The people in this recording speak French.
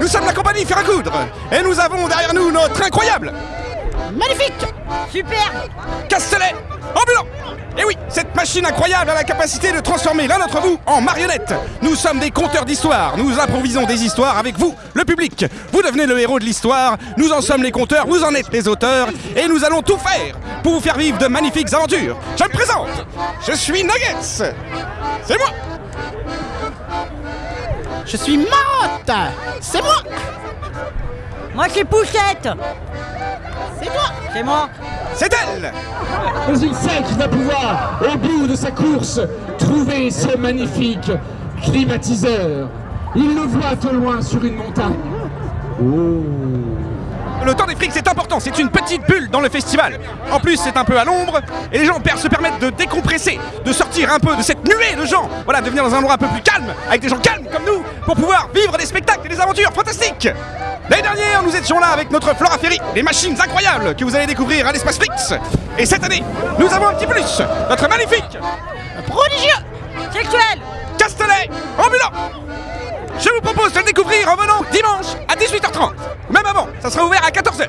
Nous sommes la compagnie Faire à coudre et nous avons derrière nous notre incroyable Magnifique Super Castellet ambulant Et oui, cette machine incroyable a la capacité de transformer l'un d'entre vous en marionnette. Nous sommes des conteurs d'histoire, nous improvisons des histoires avec vous, le public. Vous devenez le héros de l'histoire, nous en sommes les conteurs, vous en êtes les auteurs, et nous allons tout faire pour vous faire vivre de magnifiques aventures. Je me présente, je suis Nuggets C'est moi Je suis Marotte. C'est moi. Moi c'est Pouchette. C'est toi. C'est moi. C'est elle. Mais il sait qu'il va pouvoir, au bout de sa course, trouver ce magnifique climatiseur. Il le voit au loin sur une montagne. Le temps des frics c'est important, c'est une petite bulle dans le festival. En plus c'est un peu à l'ombre et les gens se permettent de décompresser, de sortir un peu de cette nuée de gens. Voilà, de venir dans un endroit un peu plus calme, avec des gens calmes comme nous, pour pouvoir vivre des spectacles et des aventures fantastiques. L'année dernière nous étions là avec notre Flora Ferry, des machines incroyables que vous allez découvrir à l'espace Frix. Et cette année, nous avons un petit plus, notre magnifique Prodigieux Sexuel Castellet ambulant Je vous propose de le découvrir en venant dimanche à 18h30. Ça sera ouvert à 14h.